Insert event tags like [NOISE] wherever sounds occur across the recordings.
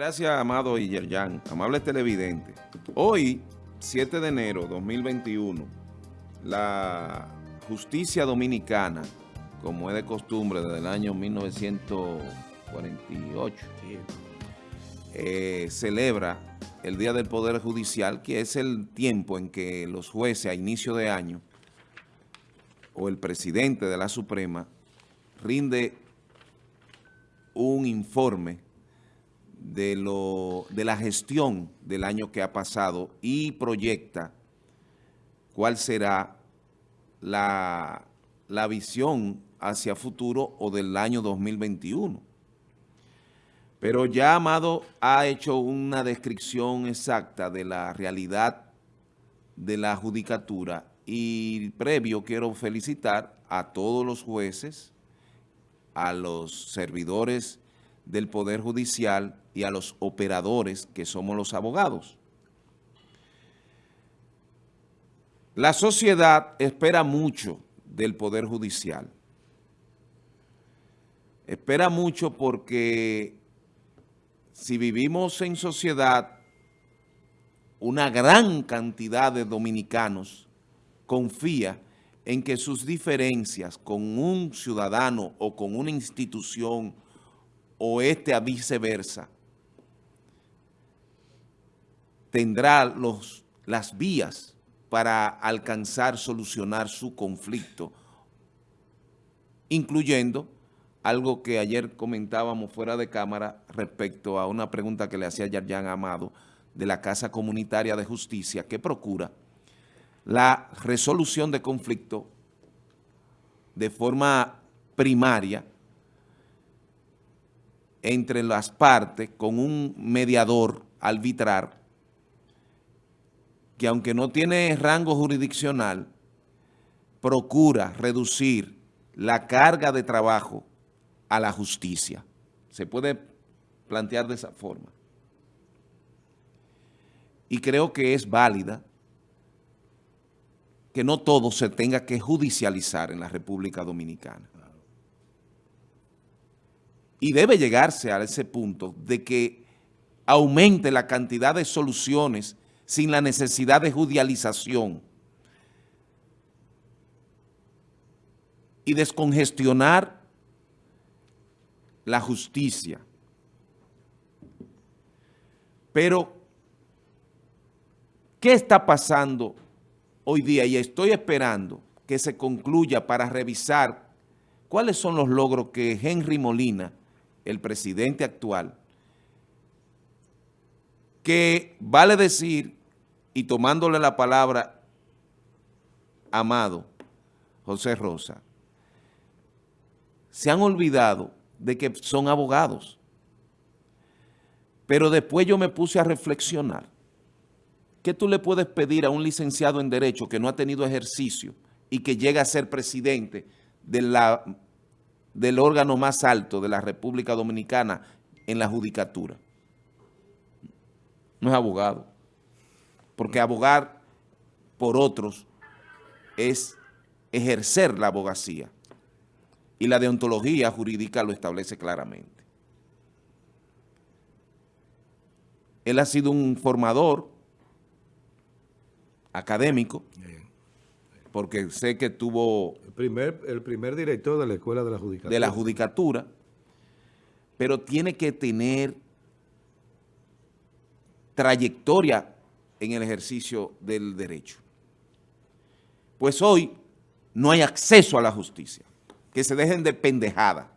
gracias, Amado y Yerjan, amables televidentes. Hoy, 7 de enero de 2021, la justicia dominicana, como es de costumbre desde el año 1948, eh, celebra el Día del Poder Judicial, que es el tiempo en que los jueces a inicio de año o el presidente de la Suprema rinde un informe de, lo, de la gestión del año que ha pasado y proyecta cuál será la, la visión hacia futuro o del año 2021. Pero ya Amado ha hecho una descripción exacta de la realidad de la judicatura y previo quiero felicitar a todos los jueces, a los servidores del Poder Judicial y a los operadores que somos los abogados. La sociedad espera mucho del Poder Judicial. Espera mucho porque si vivimos en sociedad, una gran cantidad de dominicanos confía en que sus diferencias con un ciudadano o con una institución o este a viceversa, tendrá los, las vías para alcanzar, solucionar su conflicto, incluyendo algo que ayer comentábamos fuera de cámara respecto a una pregunta que le hacía Yarjan Amado de la Casa Comunitaria de Justicia que procura la resolución de conflicto de forma primaria entre las partes con un mediador arbitrar que aunque no tiene rango jurisdiccional, procura reducir la carga de trabajo a la justicia. Se puede plantear de esa forma. Y creo que es válida que no todo se tenga que judicializar en la República Dominicana. Y debe llegarse a ese punto de que aumente la cantidad de soluciones sin la necesidad de judicialización y descongestionar la justicia. Pero, ¿qué está pasando hoy día? Y estoy esperando que se concluya para revisar cuáles son los logros que Henry Molina el presidente actual, que vale decir, y tomándole la palabra, amado José Rosa, se han olvidado de que son abogados. Pero después yo me puse a reflexionar. ¿Qué tú le puedes pedir a un licenciado en Derecho que no ha tenido ejercicio y que llega a ser presidente de la del órgano más alto de la República Dominicana en la judicatura. No es abogado. Porque abogar por otros es ejercer la abogacía. Y la deontología jurídica lo establece claramente. Él ha sido un formador académico, porque sé que tuvo... El primer, el primer director de la Escuela de la Judicatura. De la Judicatura, pero tiene que tener trayectoria en el ejercicio del derecho. Pues hoy no hay acceso a la justicia, que se dejen de pendejada.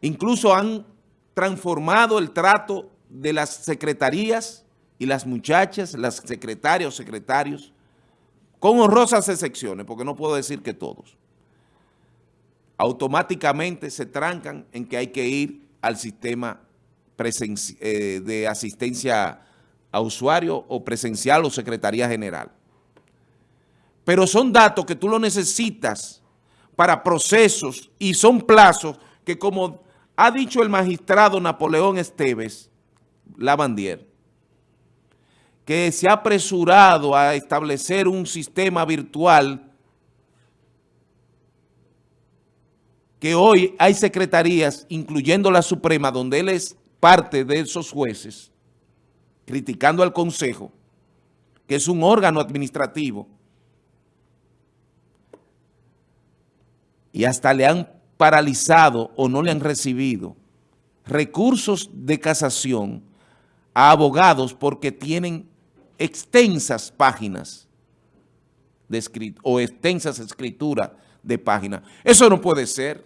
Incluso han transformado el trato de las secretarías y las muchachas, las secretarias o secretarios, con honrosas excepciones, porque no puedo decir que todos, automáticamente se trancan en que hay que ir al sistema eh, de asistencia a usuario o presencial o secretaría general. Pero son datos que tú lo necesitas para procesos y son plazos que como ha dicho el magistrado Napoleón Esteves Lavandier, que se ha apresurado a establecer un sistema virtual que hoy hay secretarías, incluyendo la Suprema, donde él es parte de esos jueces, criticando al Consejo, que es un órgano administrativo, y hasta le han paralizado o no le han recibido recursos de casación a abogados porque tienen extensas páginas de o extensas escrituras de páginas. Eso no puede ser.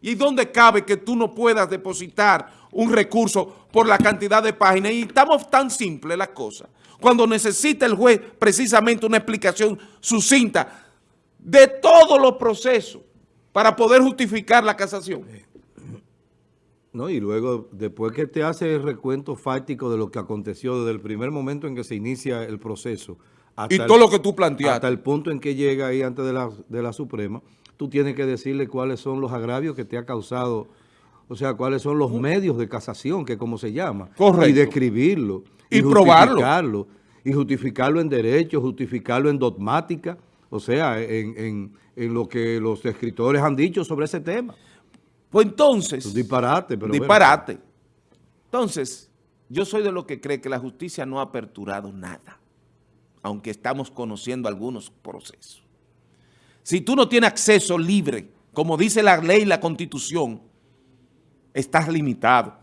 ¿Y dónde cabe que tú no puedas depositar un recurso por la cantidad de páginas? Y estamos tan simples las cosas. Cuando necesita el juez precisamente una explicación sucinta de todos los procesos para poder justificar la casación. No, y luego, después que te hace el recuento fáctico de lo que aconteció desde el primer momento en que se inicia el proceso. Hasta y todo lo que tú planteaste. Hasta el punto en que llega ahí antes de la, de la Suprema, tú tienes que decirle cuáles son los agravios que te ha causado, o sea, cuáles son los medios de casación, que como se llama. Correcto. Y describirlo. Y, y probarlo. Y justificarlo en derecho, justificarlo en dogmática, o sea, en, en, en lo que los escritores han dicho sobre ese tema. Pues entonces... disparate, pero Disparate. Entonces, yo soy de los que cree que la justicia no ha aperturado nada, aunque estamos conociendo algunos procesos. Si tú no tienes acceso libre, como dice la ley y la constitución, estás limitado.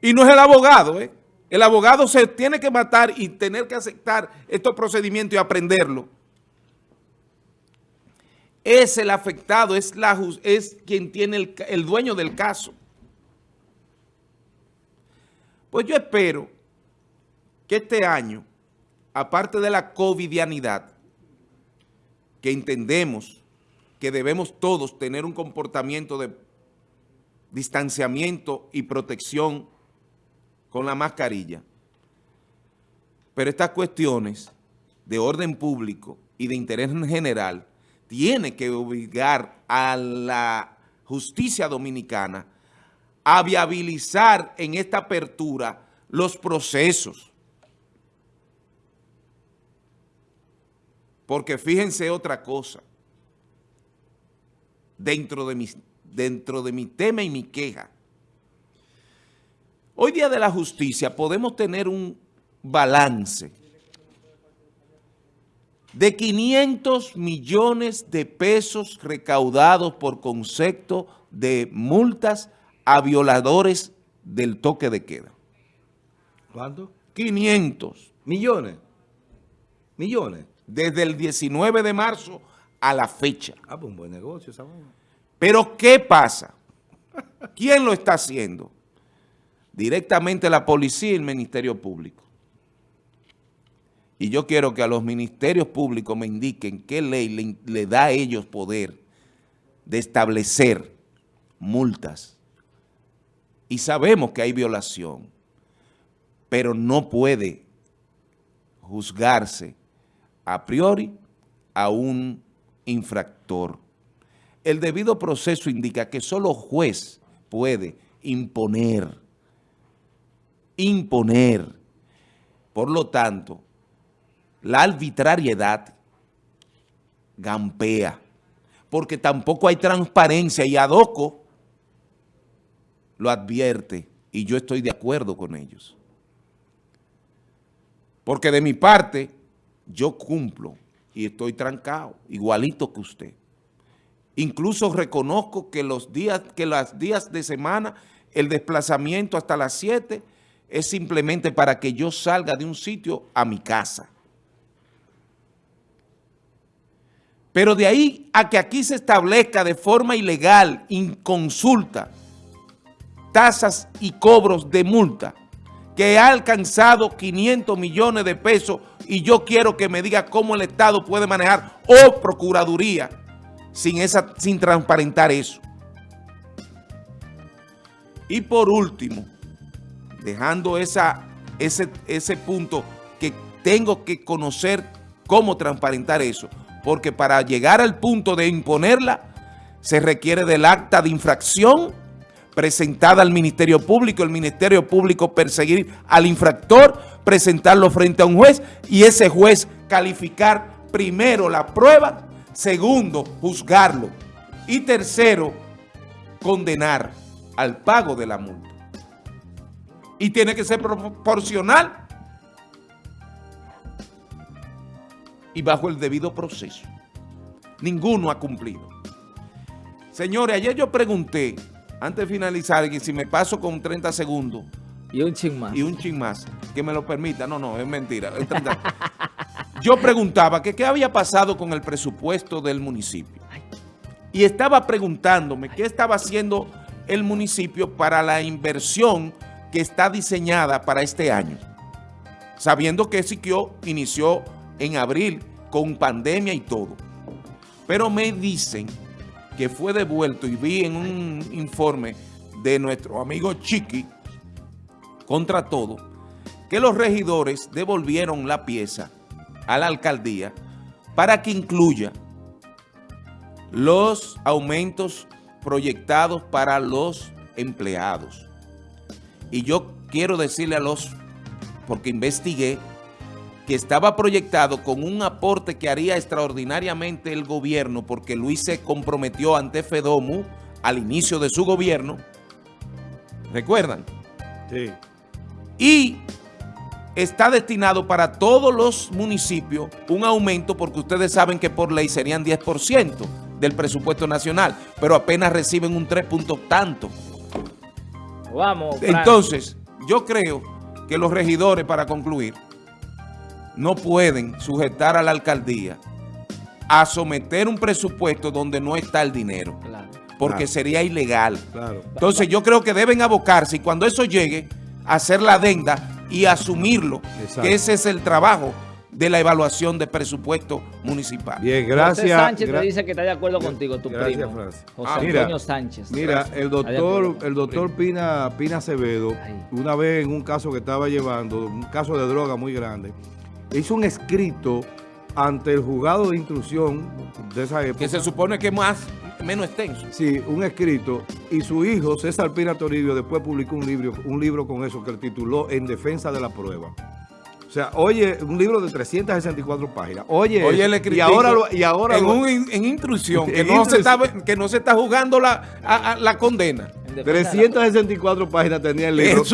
Y no es el abogado, ¿eh? El abogado se tiene que matar y tener que aceptar estos procedimientos y aprenderlo es el afectado, es, la, es quien tiene el, el dueño del caso. Pues yo espero que este año, aparte de la covidianidad, que entendemos que debemos todos tener un comportamiento de distanciamiento y protección con la mascarilla, pero estas cuestiones de orden público y de interés general tiene que obligar a la justicia dominicana a viabilizar en esta apertura los procesos. Porque fíjense otra cosa, dentro de, mi, dentro de mi tema y mi queja, hoy día de la justicia podemos tener un balance de 500 millones de pesos recaudados por concepto de multas a violadores del toque de queda. ¿Cuánto? 500. ¿Millones? ¿Millones? Desde el 19 de marzo a la fecha. Ah, pues un buen negocio esa Pero ¿qué pasa? ¿Quién lo está haciendo? Directamente la policía y el Ministerio Público. Y yo quiero que a los ministerios públicos me indiquen qué ley le, da a ellos poder de establecer multas. Y sabemos que hay violación, pero no puede juzgarse a priori a un infractor. El debido proceso indica que solo juez puede imponer, imponer. Por lo tanto, la arbitrariedad gampea, porque tampoco hay transparencia y Adoco lo advierte y yo estoy de acuerdo con ellos. Porque de mi parte, yo cumplo y estoy trancado, igualito que usted. Incluso reconozco que los días, que los días de semana, el desplazamiento hasta las 7 es simplemente para que yo salga de un sitio a mi casa. Pero de ahí a que aquí se establezca de forma ilegal, inconsulta, tasas y cobros de multa, que ha alcanzado 500 millones de pesos y yo quiero que me diga cómo el Estado puede manejar o Procuraduría sin, esa, sin transparentar eso. Y por último, dejando esa, ese, ese punto que tengo que conocer cómo transparentar eso, porque para llegar al punto de imponerla se requiere del acta de infracción presentada al Ministerio Público, el Ministerio Público perseguir al infractor, presentarlo frente a un juez y ese juez calificar primero la prueba Segundo, juzgarlo. Y tercero, condenar al pago de la multa. Y tiene que ser proporcional y bajo el debido proceso. Ninguno ha cumplido. Señores, ayer yo pregunté, antes de finalizar, que si me paso con 30 segundos. Y un ching más. Y un ching más, que me lo permita. No, no, es mentira. Es 30. [LAUGHS] yo preguntaba que qué había pasado con el presupuesto del municipio. Y estaba preguntándome qué estaba haciendo el municipio para la inversión que está diseñada para este año. Sabiendo que Siquio inició en abril con pandemia y todo. Pero me dicen que fue devuelto y vi en un informe de nuestro amigo Chiqui, contra todo, que los regidores devolvieron la pieza a la alcaldía para que incluya los aumentos proyectados para los empleados. Y yo quiero decirle a los, porque investigué, que estaba proyectado con un aporte que haría extraordinariamente el gobierno, porque Luis se comprometió ante FEDOMU al inicio de su gobierno, ¿recuerdan? Sí. Y está destinado para todos los municipios un aumento, porque ustedes saben que por ley serían 10% del presupuesto nacional, pero apenas reciben un 3 punto tanto. Vamos. Entonces, yo creo que los regidores, para concluir, no pueden sujetar a la alcaldía a someter un presupuesto donde no está el dinero. Porque sería ilegal. Entonces yo creo que deben abocarse y cuando eso llegue, hacer la adenda y asumirlo. Que ese es el trabajo de la evaluación de presupuesto municipal. Bien, gracias. José Sánchez te dice que está de acuerdo contigo, tu gracias, primo. José ah, Antonio Sánchez. Mira, el doctor, el doctor Pina, Pina Acevedo, una vez en un caso que estaba llevando, un caso de droga muy grande, hizo un escrito ante el juzgado de instrucción de esa época. Que se supone que es más, menos extenso. Sí, un escrito. Y su hijo, César Pina Toribio, después publicó un libro, un libro con eso que tituló En defensa de la prueba. O sea, oye, un libro de 364 páginas. Oye, oye el y ahora, y ahora en, un, en instrucción, [LAUGHS] que, no Se está, que no se está jugando la, la condena. 364 páginas tenía el libro.